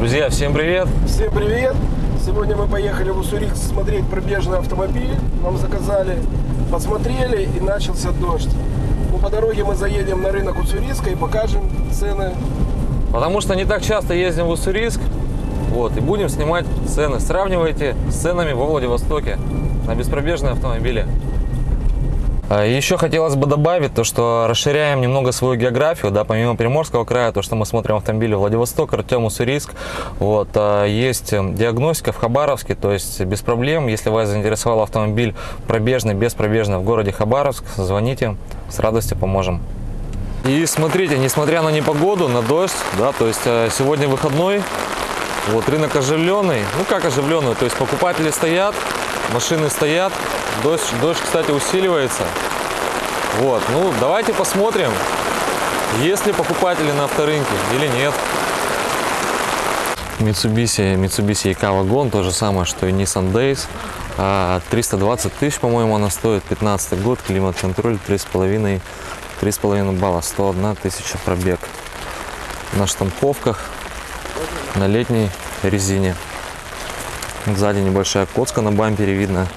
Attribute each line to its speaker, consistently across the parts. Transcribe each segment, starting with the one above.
Speaker 1: Друзья, всем привет!
Speaker 2: Всем привет! Сегодня мы поехали в Уссурийск смотреть пробежный автомобиль. Нам заказали, посмотрели и начался дождь. Ну, по дороге мы заедем на рынок Уссурийска и покажем цены.
Speaker 1: Потому что не так часто ездим в Уссурийск, вот, и будем снимать цены. Сравнивайте с ценами во Владивостоке на беспробежные автомобили. А, Еще хотелось бы добавить то, что расширяем немного свою географию, да, помимо Приморского края, то, что мы смотрим автомобили Владивосток, Артем, Уссурийск, вот, а, есть э, диагностика в Хабаровске, то есть без проблем, если вас заинтересовал автомобиль пробежный, беспробежный в городе Хабаровск, звоните, с радостью поможем. И смотрите, несмотря на непогоду, на дождь, да, то есть э, сегодня выходной, вот рынок оживленный, ну как оживленный, то есть покупатели стоят, машины стоят, дождь, дождь, кстати, усиливается. Вот, ну давайте посмотрим, есть ли покупатели на авторынке или нет. Mitsubishi, Mitsubishi EK Wagon, то же самое, что и Nissan Days. А, 320 тысяч, по-моему, она стоит, 15 год, климат-контроль, 3,5 3,5 балла, 101 тысяча пробег. На штамповках, на летней резине. Сзади небольшая коцка на бампере видно.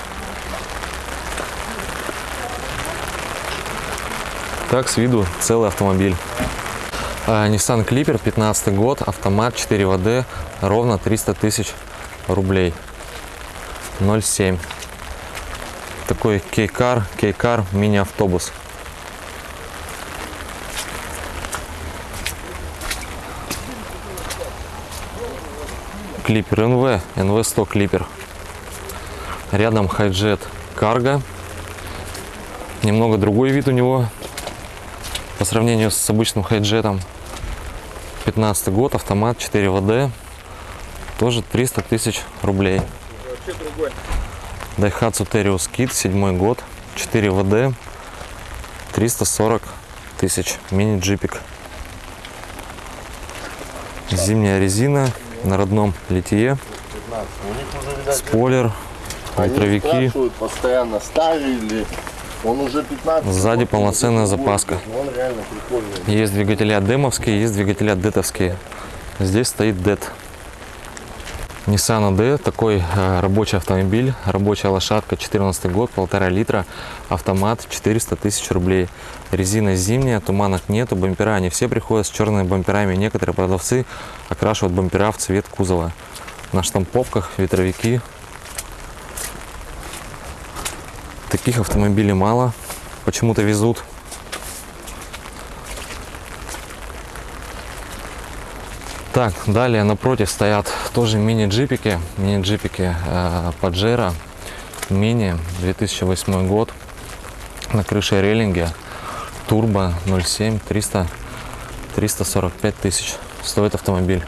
Speaker 1: Так с виду целый автомобиль. А, Nissan Clipper, 15 год, автомат 4 ВД, ровно 300 тысяч рублей. 0,7. Такой кейкар, кейкар мини-автобус. Клипер НВ, НВ100 клипер. Рядом хайджет карго. Немного другой вид у него по сравнению с обычным хайджетом. 15 год, автомат 4 ВД. Тоже 300 тысяч рублей. Daihatsu Terios Kit, 7 год, 4 ВД, 340 тысяч. Мини-джипик. Зимняя резина на родном литье. Спойлер,
Speaker 3: спрашивают постоянно, старый или он уже 15.
Speaker 1: Сзади полноценная запаска.
Speaker 3: Он реально прикольный.
Speaker 1: Есть двигателя демовские, есть двигателя детовские. Здесь стоит дет. Nissan AD, такой э, рабочий автомобиль, рабочая лошадка, 14 год, полтора литра, автомат, 400 тысяч рублей. Резина зимняя, туманок нету, бампера, они все приходят с черными бамперами. Некоторые продавцы окрашивают бампера в цвет кузова. На штамповках ветровики. Таких автомобилей мало, почему-то везут. Так, далее напротив стоят тоже мини-джипики. Мини-джипики э, мини 2008 год. На крыше рейлинге. Турбо 0,7 300 345 тысяч стоит автомобиль.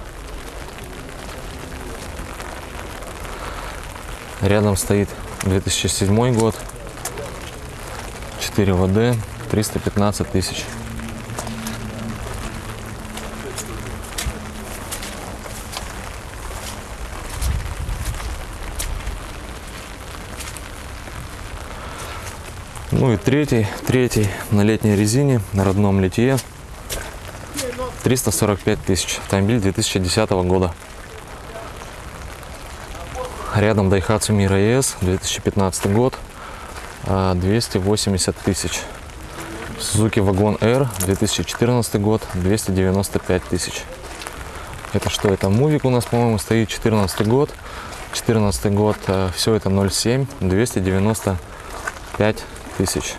Speaker 1: Рядом стоит 2007 год. 4 ВД 315 тысяч. Ну и третий, третий на летней резине, на родном литье. 345 тысяч. Автомобиль 2010 года. Рядом Daihatsu Mira ES, 2015 год. А, 280 тысяч. Suzuki Wagon R, 2014 год, 295 тысяч. Это что? Это Мувик у нас, по-моему, стоит 14 год. 14 год, все это 0,7, 295 тысяч.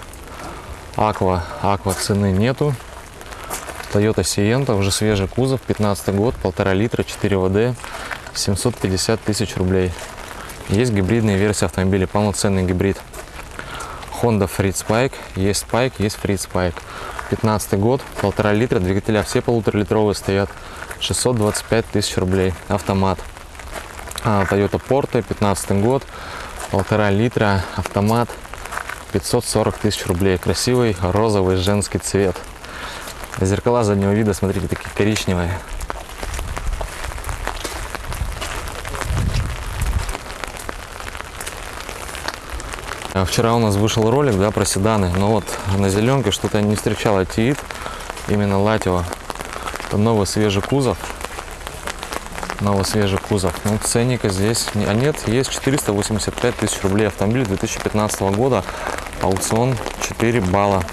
Speaker 1: Аква, аква цены нету. Toyota Sienta, уже свежий кузов, 15 год, полтора литра, 4 ВД, 750 тысяч рублей. Есть гибридные версии автомобиля, полноценный гибрид. Honda Freed есть Spike, есть Freed Spike. 15 год, полтора литра, двигателя все полуторалитровые стоят, 625 тысяч рублей, автомат. А, Toyota Porte, 15 год, полтора литра, автомат, 540 тысяч рублей. Красивый розовый женский цвет. Зеркала заднего вида, смотрите, такие коричневые. Вчера у нас вышел ролик, да, про седаны, но вот на зеленке что-то не встречал Тиит, именно Латио. Это новый свежий кузов. Новый свежий кузов. Ну, ценника здесь, а нет, есть 485 тысяч рублей. Автомобиль 2015 года. Аукцион 4 балла.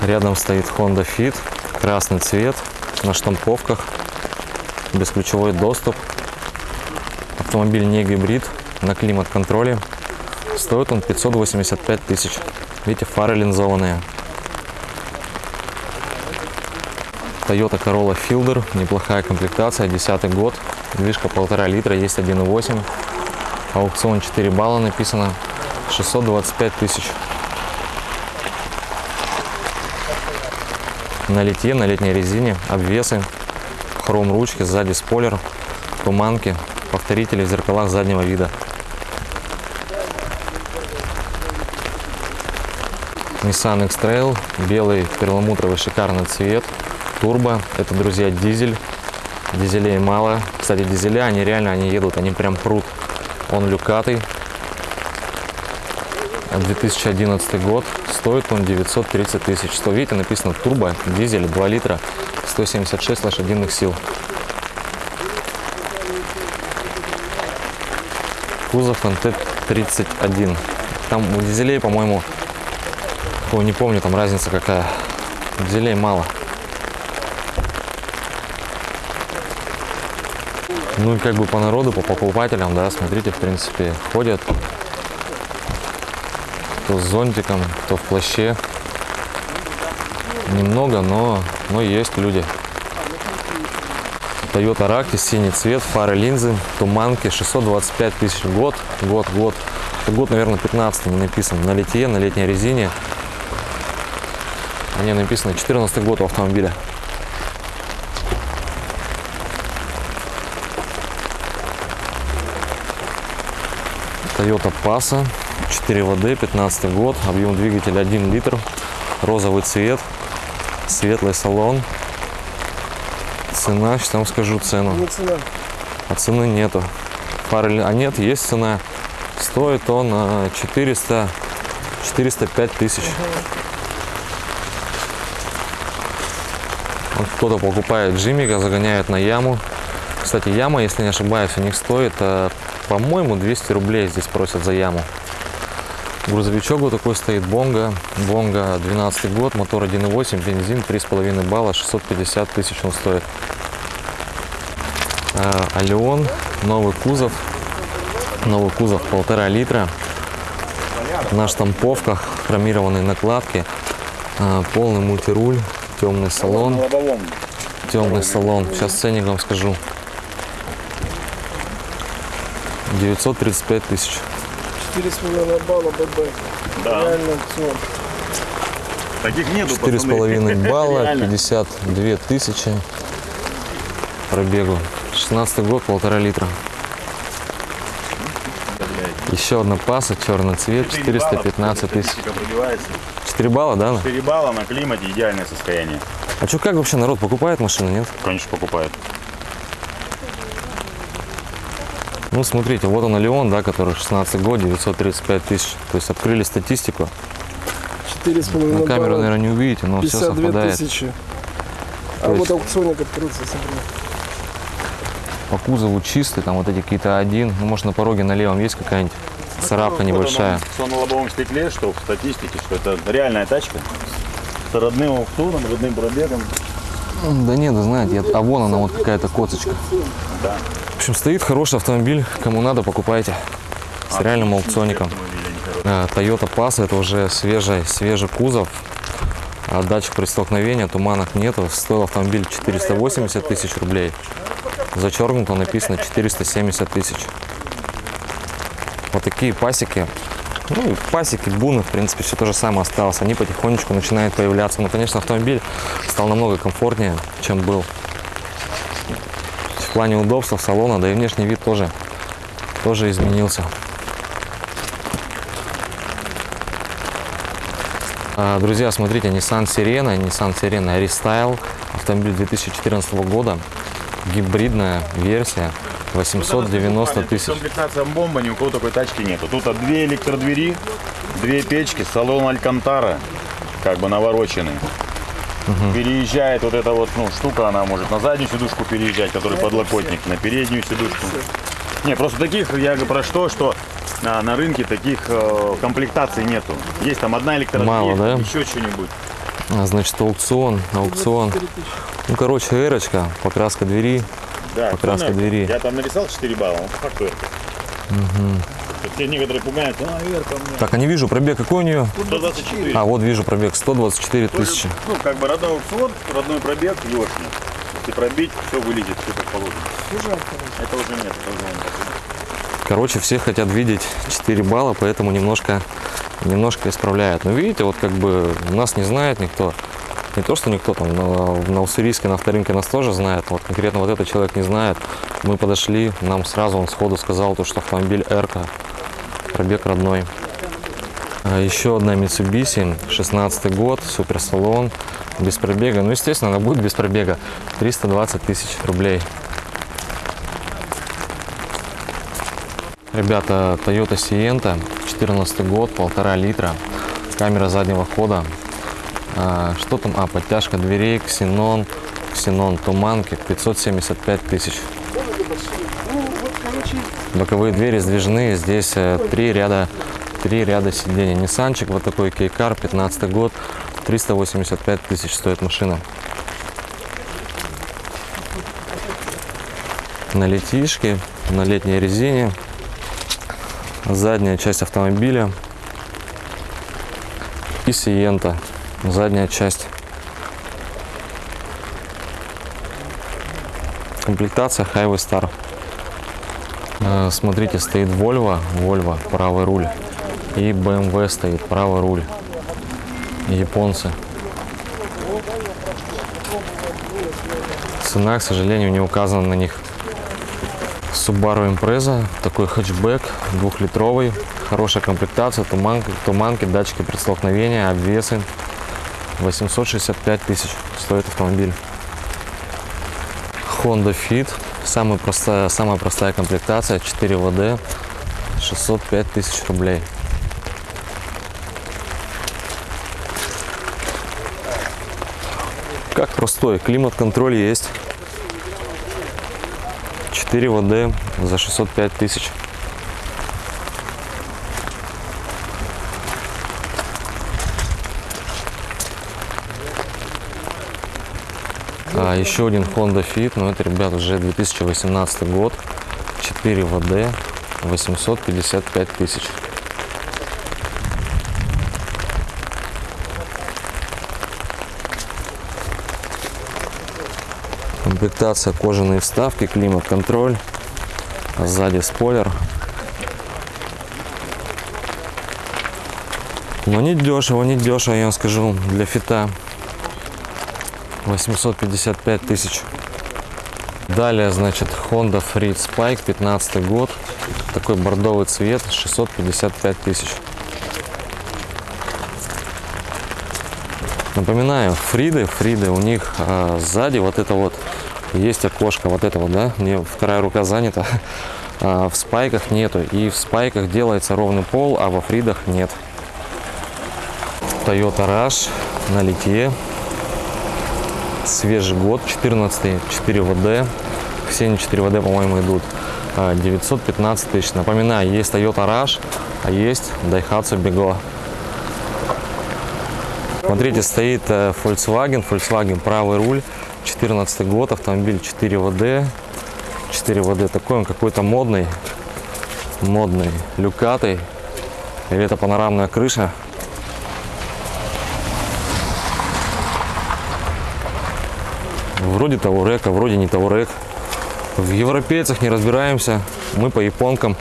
Speaker 1: Рядом стоит Honda Fit. Красный цвет на штамповках. Бесключевой доступ. Автомобиль не гибрид, на климат-контроле. Стоит он 585 тысяч. Видите, фары линзованные. Toyota Corolla Fielder, неплохая комплектация, 10 год, движка полтора литра, есть 1.8, аукцион 4 балла написано, 625 тысяч. На литье, на летней резине, обвесы, хром ручки, сзади спойлер, туманки, повторители в зеркалах заднего вида. Nissan X-Trail, белый перламутровый шикарный цвет, турбо, это, друзья, дизель, дизелей мало, кстати, дизеля, они реально, они едут, они прям прут, он люкатый, 2011 год, стоит он 930 тысяч, что видите, написано турбо, дизель, 2 литра, 176 лошадиных сил. Кузов НТ-31. Там у дизелей, по-моему, Ой, не помню, там разница какая. Дизелей мало. Ну и как бы по народу, по покупателям, да, смотрите, в принципе, ходят. То с зонтиком, то в плаще. Немного, но, но есть люди. Toyota Raktis, синий цвет, фары, линзы, туманки, 625 тысяч год, год, год. Это год, наверное, 15 не написан. На литье, на летней резине. Они написано 14 год у автомобиля. Toyota Passa, 4 ВД, 15 год, объем двигателя 1 литр, розовый цвет, светлый салон. Цена, сейчас вам скажу цену.
Speaker 2: Не цена.
Speaker 1: А цены нету. Фары, а нет, есть цена. Стоит он а, 400, 405 тысяч. Вот кто-то покупает Джимика, загоняет на яму. Кстати, яма, если не ошибаюсь, у них стоит, а, по-моему, 200 рублей здесь просят за яму. Грузовичок вот такой стоит, Бонга. Бонга 12 год, мотор 1.8, бензин 3,5 балла, 650 тысяч он стоит. А, Алион, новый кузов, новый кузов полтора литра, на штамповках, хромированные накладки, а, полный мультируль, темный салон, темный салон. Сейчас ценник вам скажу. 935 тысяч.
Speaker 2: 4,5 балла ББ.
Speaker 4: Да.
Speaker 2: Реально аукцион.
Speaker 4: Таких нету,
Speaker 1: Четыре с
Speaker 4: пацаны.
Speaker 1: половиной балла,
Speaker 4: Реально.
Speaker 1: 52 тысячи пробегу. 16 год, полтора литра. Еще одна паса, черный цвет,
Speaker 4: Четыре балла,
Speaker 1: 415 тысяч.
Speaker 4: Статистика пробивается.
Speaker 1: 4 балла, да? на?
Speaker 4: 4 балла на климате, идеальное состояние.
Speaker 1: А что, как вообще народ покупает машины, нет?
Speaker 4: Конечно, покупают.
Speaker 1: Ну, смотрите, вот он Леон, да, который 16 год, 935 тысяч. То есть открыли статистику.
Speaker 2: 4,5
Speaker 1: На камеру,
Speaker 2: балла.
Speaker 1: наверное, не увидите, но все
Speaker 2: 52
Speaker 1: совпадает.
Speaker 2: тысячи. А
Speaker 1: То
Speaker 2: вот
Speaker 1: есть-
Speaker 2: аукционник открылся, смотри.
Speaker 1: По кузову чистый, там вот эти какие-то один. Ну, может, на пороге на левом есть какая-нибудь царапка небольшая.
Speaker 4: Что на лобовом стекле, что в статистике, что это реальная тачка. С родным аукционом, родным пробегом.
Speaker 1: Да нет, да знаете, я- а вон она вот какая-то коцочка.
Speaker 4: Да.
Speaker 1: В общем, стоит хороший автомобиль, кому надо, покупайте. С реальным аукционником. А, Toyota Pass, это уже свежий, свежий кузов. А датчик при столкновении, туманок нету. Стоил автомобиль 480 тысяч рублей. Зачеркнуто написано 470 тысяч. Вот такие пасеки. Ну, пасеки, буны, в принципе, все то же самое осталось. Они потихонечку начинают появляться. Но, конечно, автомобиль стал намного комфортнее, чем был. В плане удобства салона, да и внешний вид тоже, тоже изменился. А, Друзья, смотрите, Nissan Sirena, Nissan Sirena Restyle, автомобиль 2014 года, гибридная версия, 890 тысяч.
Speaker 4: Комплектация бомба, ни у кого такой тачки нету. Тут а, две электродвери, две печки, салон Алькантара, как бы навороченный. Переезжает вот эта вот ну, штука, она может на заднюю сидушку переезжать, который подлокотник, на переднюю сидушку. Не, просто таких, я говорю про что, что а, на рынке таких э, комплектаций нету. Есть там одна электродверь,
Speaker 1: Мало, да?
Speaker 4: еще что-нибудь.
Speaker 1: А, Значит, аукцион, аукцион. Ну, короче, эрочка, покраска двери.
Speaker 4: Да,
Speaker 1: Покраска
Speaker 4: ну,
Speaker 1: двери.
Speaker 4: Я там нарисовал 4 балла, он по факту это. Те некоторые пугаются, а, Эрка у меня.
Speaker 1: Так, а не вижу пробег. Какой у нее?
Speaker 4: 124.
Speaker 1: А, вот вижу пробег. 124
Speaker 4: Тоже,
Speaker 1: тысячи.
Speaker 4: Ну, как бы родной аукцион, родной пробег, ёшный. Если пробить, все вылезет, все как положено. Это уже нет, это уже нет.
Speaker 1: Короче, все хотят видеть 4 балла, поэтому немножко, немножко исправляют. Но видите, вот как бы нас не знает никто. Не то, что никто там на, на Уссурийске, на авторынке нас тоже знает. Вот конкретно вот этот человек не знает. Мы подошли, нам сразу он сходу сказал, то, что автомобиль Эрка, пробег родной. А еще одна Mitsubishi, 16 год, суперсалон, без пробега. Ну, естественно, она будет без пробега. 320 тысяч рублей. Ребята, Toyota Sienta, 14 год, полтора литра, камера заднего хода. А, что там? А, подтяжка дверей, ксенон, ксенон туманки, 575 тысяч. Боковые двери сдвижные, здесь э, три ряда, три ряда сидений. Ниссанчик, вот такой кейкар, 15 год, 385 тысяч стоит машина. На летишке, на летней резине, задняя часть автомобиля и Сиента, задняя часть. Комплектация Highway Star. Э, Смотрите, стоит Volvo, Volvo, правый руль. И BMW стоит, правый руль. Японцы. Цена, к сожалению, не указана на них. Subaru Impreza, такой хэтчбэк, двухлитровый, хорошая комплектация, туманки, туманки, датчики предстолкновения, обвесы. 865 тысяч стоит автомобиль. Honda Fit, самая простая, самая простая комплектация, 4 ВД, 605 тысяч рублей. Как простой, климат-контроль есть. 4 ВД за 605 тысяч. А, еще один Honda Fit, но это, ребят, уже 2018 год, 4 ВД, 855 тысяч. Комплектация кожаные вставки, климат-контроль, а сзади спойлер. Но не дешево, не дешево, я вам скажу, для фита. 855 тысяч. Далее, значит, Honda Freed Spike, 15 год. Такой бордовый цвет, 655 тысяч. Напоминаю, Фриды, Фриды, у них а, сзади вот это вот есть окошко, вот это вот, да, мне вторая рука занята. А, в спайках нету, и в спайках делается ровный пол, а во Фридах нет. Toyota Rush на литье, свежий год, 14 4 ВД, все они 4 ВД, по-моему, идут. А, 915 тысяч. Напоминаю, есть Toyota Rush, а есть Daihatsu Bego. Смотрите, стоит э, Volkswagen, Volkswagen правый руль, 14 год, автомобиль 4 ВД, 4 ВД такой, он какой-то модный, модный, люкатый, или это панорамная крыша. Вроде Таурек, а вроде не Таурек. В европейцах не разбираемся, мы по японкам.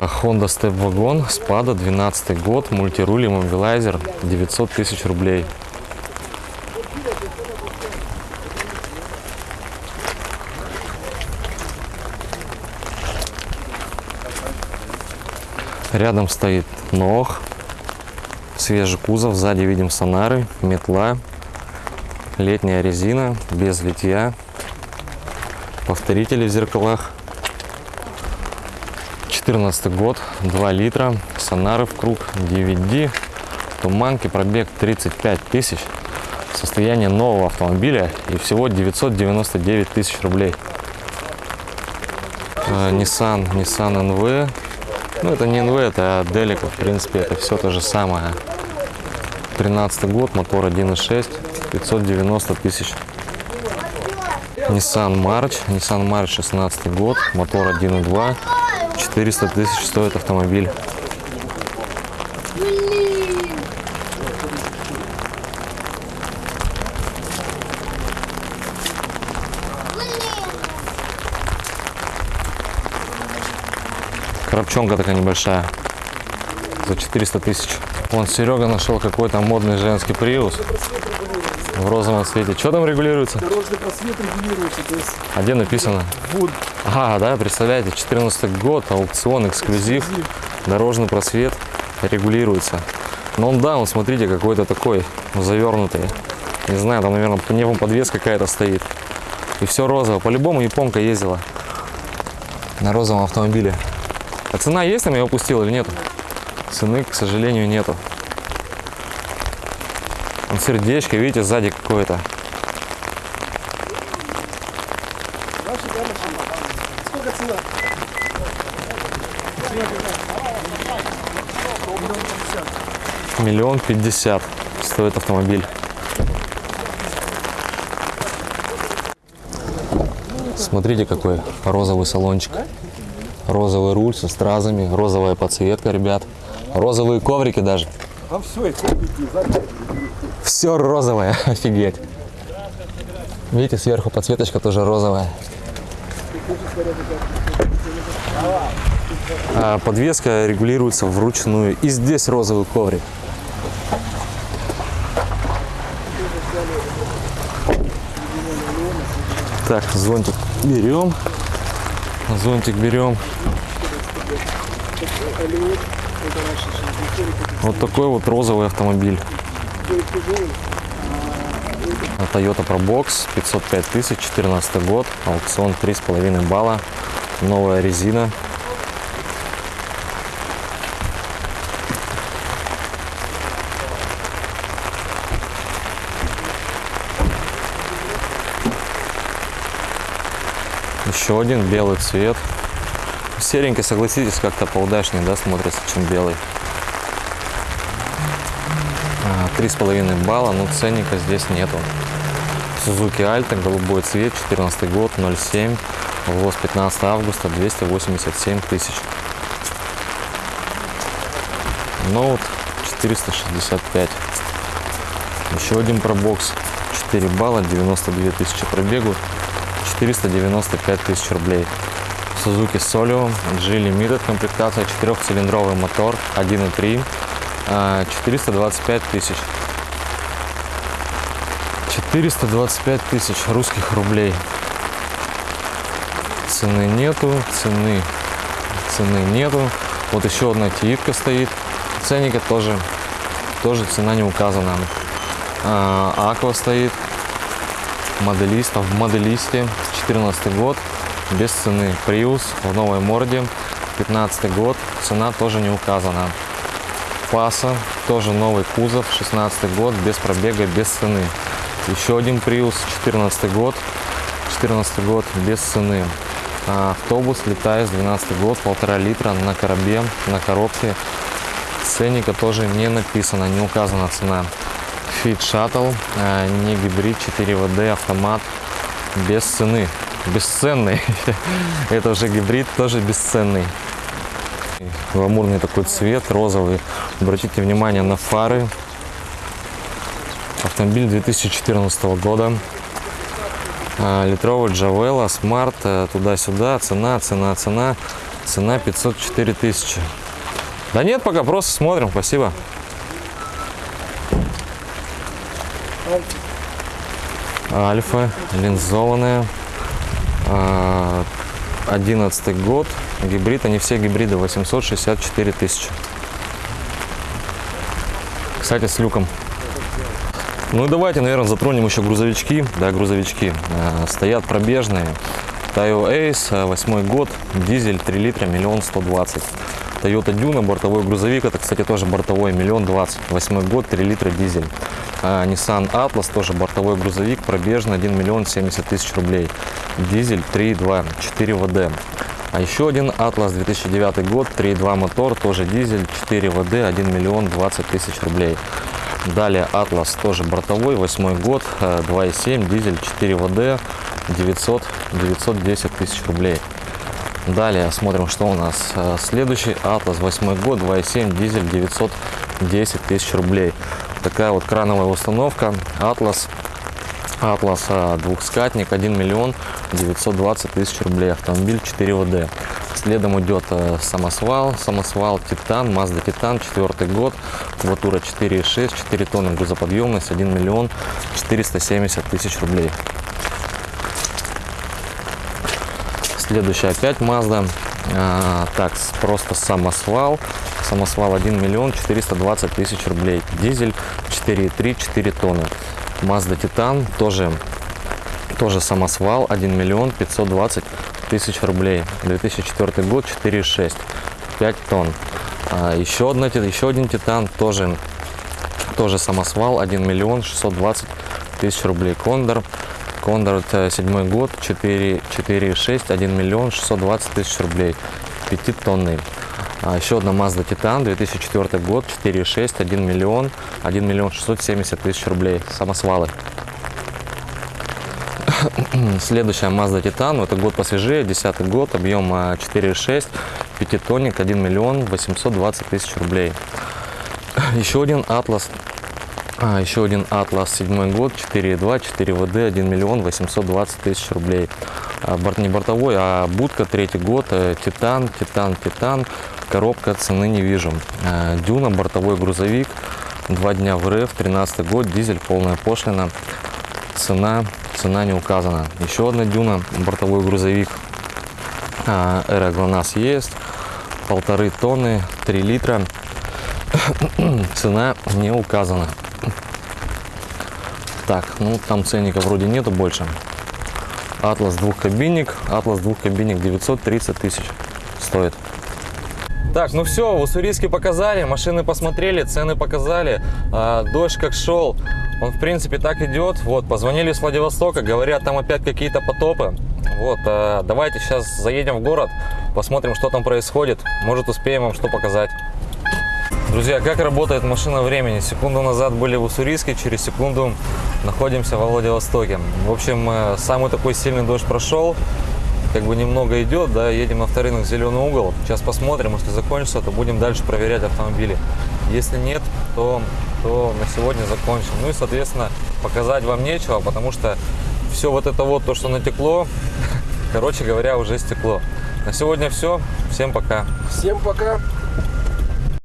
Speaker 1: А Honda Step Wagon, Спада, 12 год, мультируль и мобилайзер, 900 тысяч рублей. Рядом стоит ног, свежий кузов, сзади видим сонары, метла, летняя резина, без литья, повторители в зеркалах. 14 год, 2 литра, сонары в круг, DVD, Туманки, пробег 35 тысяч. Состояние нового автомобиля и всего 999 тысяч рублей. Э, Nissan, Nissan NV. Ну, это не NV, это Delica. В принципе, это все то же самое. 13 год, мотор 1.6, 590 тысяч. Nissan March, Nissan March 16 год, мотор 1.2, 400 тысяч стоит автомобиль. Коробчонка такая небольшая. За 400 тысяч. Вон Серега нашел какой-то модный женский приус. В розовом цвете. Что там регулируется?
Speaker 2: Дорожный просвет регулируется, то есть
Speaker 1: А где написано?
Speaker 2: вот
Speaker 1: Ага, да, представляете, 14 год, аукцион, эксклюзив, дорожный просвет регулируется. Но он, да, он, смотрите, какой-то такой завернутый. Не знаю, там, наверное, по нему подвес какая-то стоит. И все розово. По-любому японка ездила на розовом автомобиле. А цена есть там, я упустил или нет? Цены, к сожалению, нету. Там сердечко, видите, сзади какое-то. Миллион пятьдесят стоит автомобиль. Смотрите, какой розовый салончик. Розовый руль со стразами, розовая подсветка, ребят. Розовые коврики даже.
Speaker 2: А все.
Speaker 1: Все розовое, офигеть. Видите, сверху подсветочка тоже розовая. А подвеска регулируется вручную. И здесь розовый коврик. Так, зонтик берем. Зонтик берем. Вот такой вот розовый автомобиль. Toyota Probox 505 тысяч, 14 год, аукцион 3,5 балла, новая резина. Еще один белый цвет. Серенький, согласитесь, как-то поудачнее, да, смотрится, чем белый. А, Три с половиной балла, но ценника здесь нету. Suzuki Alta, голубой цвет, 14 год, 07, ввоз 15 августа, 287 тысяч. Ноут 465. Еще один пробокс, 4 балла, 92 тысячи пробегу, 495 тысяч рублей. Suzuki Solio G Limited комплектация, четырехцилиндровый мотор, 1.3, а, 425 тысяч. 425 тысяч русских рублей. Цены нету, цены, цены нету. Вот еще одна тиитка стоит. Ценника тоже, тоже цена не указана. А, Аква стоит. Моделиста в моделисте. 14 год. Без цены. Prius в новой морде. 15 год. Цена тоже не указана. Паса, тоже новый кузов, 16 год, без пробега, без цены. Еще один Prius, 14 год, 14 год, без цены. А, автобус летает 12 год, полтора литра на коробе, на коробке. Ценника тоже не написано, не указана цена. Fit Shuttle, а, не гибрид, 4 ВД, автомат, без цены. Бесценный. Это уже гибрид, тоже бесценный. Гламурный такой цвет, розовый. Обратите внимание на фары. Автомобиль 2014 года. А, Литровый Джавела, Смарт, э, туда-сюда. Цена, цена, цена. Цена 504 тысячи. Да нет, пока просто смотрим, спасибо. Альфа, линзованная. А, 11 год, гибрид, они все гибриды, 864 тысячи. Кстати, с люком. Ну и давайте, наверное, затронем еще грузовички. Да, грузовички. Э, стоят пробежные. Тайо Ace, 8 год, дизель 3 литра, миллион сто двадцать. Toyota Duna, бортовой грузовик. Это, кстати, тоже бортовой, миллион двадцать. Восьмой год, 3 литра дизель. А, Nissan Atlas, тоже бортовой грузовик, пробежный, 1 миллион 70 тысяч рублей. Дизель 3.2, 4 ВД. А еще один Atlas 2009 год, 3.2 мотор, тоже дизель, 4 ВД, 1 миллион 20 тысяч рублей. Далее Atlas, тоже бортовой, 8 год, э, 2.7, дизель, 4 ВД, 900, 910 тысяч рублей. Далее смотрим, что у нас. Э, Следующий Atlas, 8 год, 2.7, дизель, 910 тысяч рублей. Такая вот крановая установка. Atlas Атлас а, двухскатник 1 миллион 920 тысяч рублей. Автомобиль 4 ВД. Следом идет э, самосвал, самосвал Титан, Mazda Титан, четвертый год, кубатура 4,6, 4 тонны грузоподъемность, 1 миллион 470 тысяч рублей. Следующая опять Mazda. А, так, просто самосвал. Самосвал 1 миллион 420 тысяч рублей. Дизель 4,3, 4 тонны. Mazda Titan тоже, тоже самосвал 1 миллион 520 тысяч рублей. 2004 год 4,6, 5 тонн. А, еще, одна, еще один Титан тоже, тоже самосвал 1 миллион 620 тысяч рублей. Кондор Кондор это седьмой год, 4, 4,6, 1 миллион 620 тысяч рублей, 5 тонны. А еще одна Mazda Titan, 2004 год, 4,6, 1 миллион, 1 миллион 670 тысяч рублей, самосвалы. Следующая Mazda Titan, это год посвежее, 10 год, объем а, 4,6, 5-тонник, 1 миллион 820 тысяч рублей. Еще один Atlas а, еще один Атлас, седьмой год, 4.2, 4 ВД, 1 миллион 820 тысяч рублей. А, борт, не бортовой, а будка, третий год, э, Титан, Титан, Титан, коробка, цены не вижу. А, Дюна, бортовой грузовик, два дня в РФ, 13 год, дизель, полная пошлина, цена, цена не указана. Еще одна Дюна, бортовой грузовик, а, Эра ГЛОНАСС есть, полторы тонны, 3 литра, цена не указана. Так, ну там ценника вроде нету больше. Атлас двухкабинник, Атлас двухкабинник 930 тысяч стоит. Так, ну все, в Уссурийске показали, машины посмотрели, цены показали, а, дождь как шел, он в принципе так идет. Вот, позвонили с Владивостока, говорят, там опять какие-то потопы. Вот, а, давайте сейчас заедем в город, посмотрим, что там происходит, может успеем вам что показать. Друзья, как работает машина времени? Секунду назад были в Уссурийске, через секунду находимся во Владивостоке. В общем, э, самый такой сильный дождь прошел, как бы немного идет, да, едем на авторынок «Зеленый угол». Сейчас посмотрим, если закончится, то будем дальше проверять автомобили. Если нет, то, то на сегодня закончим. Ну и, соответственно, показать вам нечего, потому что все вот это вот, то, что натекло, короче говоря, уже стекло. На сегодня все. Всем пока.
Speaker 2: Всем пока.